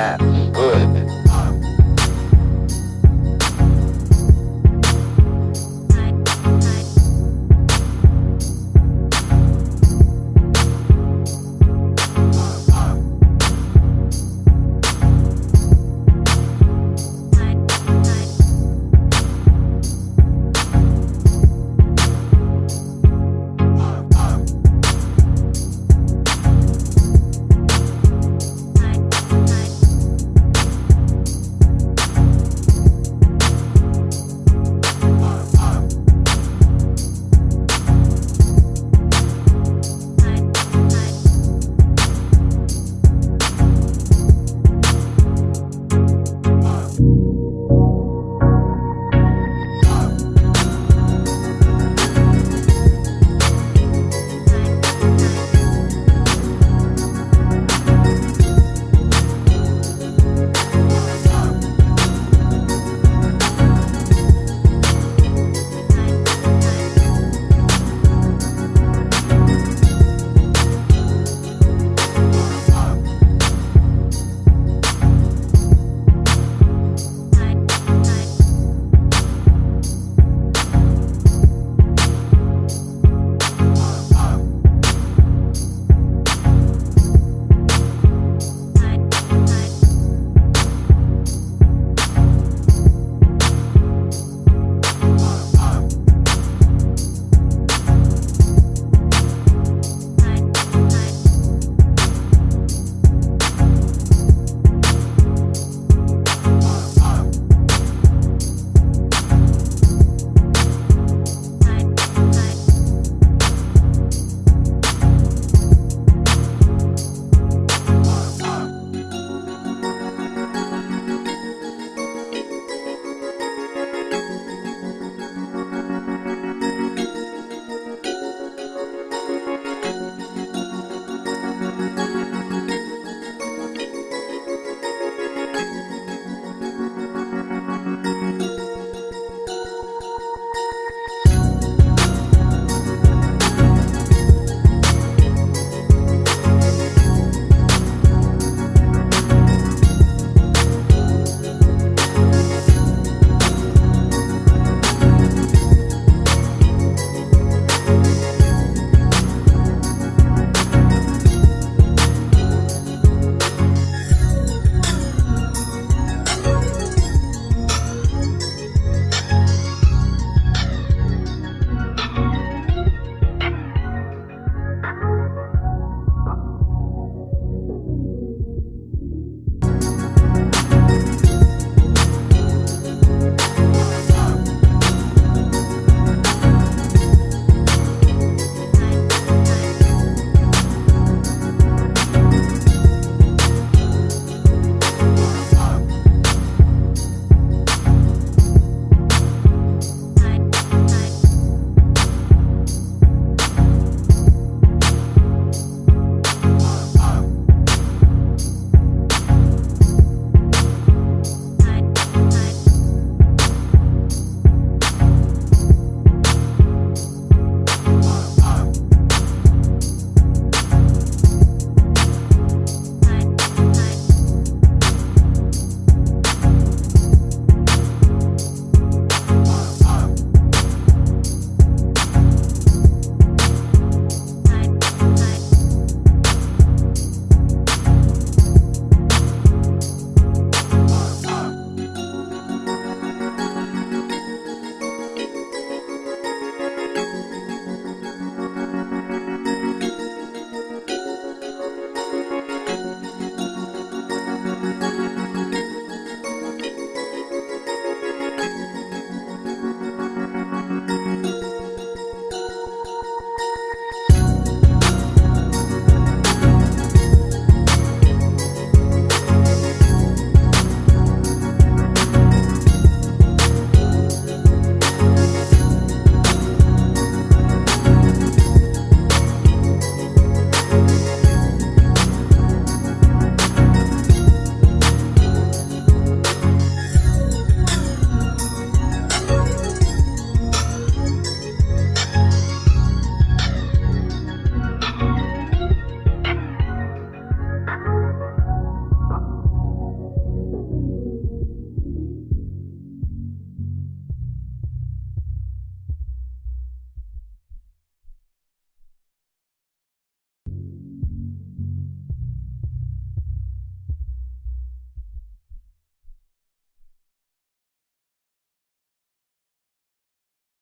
that.